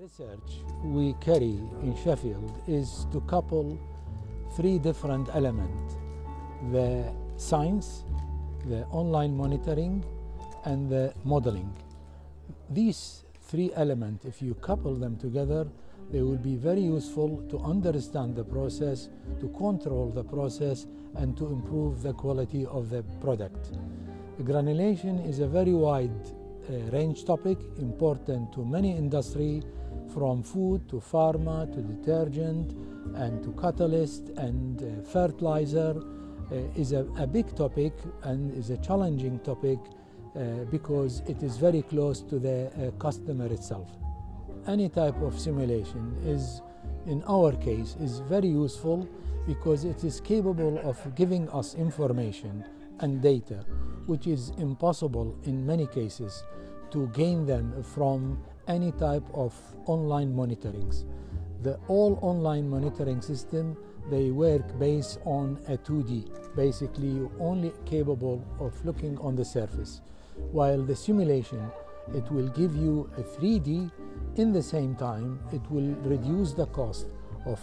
research we carry in Sheffield is to couple three different elements the science, the online monitoring, and the modeling. These three elements, if you couple them together, they will be very useful to understand the process, to control the process, and to improve the quality of the product. Granulation is a very wide range topic, important to many industry, from food to pharma to detergent and to catalyst and uh, fertilizer uh, is a, a, big topic and is a challenging topic uh, because it is very close to the customer itself. Any type of simulation is, in our case, is very useful because it is capable of giving us information and data which is impossible in many cases to gain them from any type of online monitorings. The all online monitoring system, they work based on a 2D, basically only capable of looking on the surface. While the simulation, it will give you a 3D, in the same time, it will reduce the cost of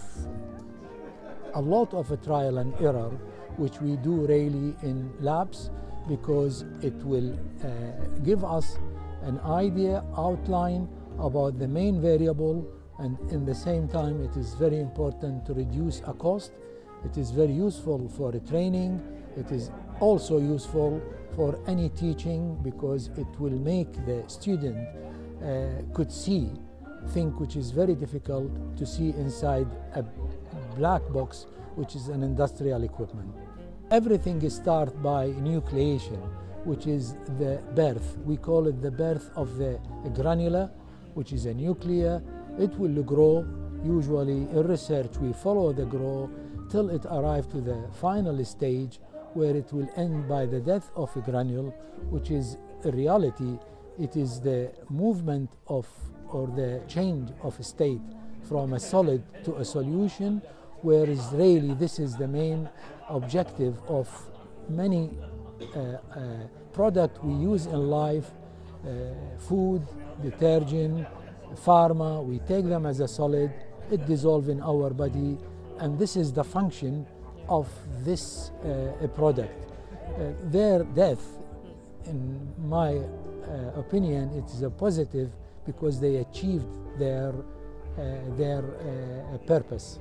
a lot of a trial and error, which we do really in labs, because it will uh, give us an idea, outline about the main variable and in the same time it is very important to reduce a cost. It is very useful for the training. It is also useful for any teaching because it will make the student uh, could see thing which is very difficult to see inside a black box which is an industrial equipment. Everything starts by nucleation which is the birth. We call it the birth of the granula which is a nuclear. It will grow. Usually in research we follow the grow till it arrives to the final stage where it will end by the death of a granule, which is in reality it is the movement of or the change of state from a solid to a solution, whereas really this is the main objective of many uh, uh, products we use in life, uh, food, detergent, pharma, we take them as a solid, it dissolves in our body, and this is the function of this uh, product. Uh, their death, in my uh, opinion, it is a positive because they achieved their, uh, their uh, purpose.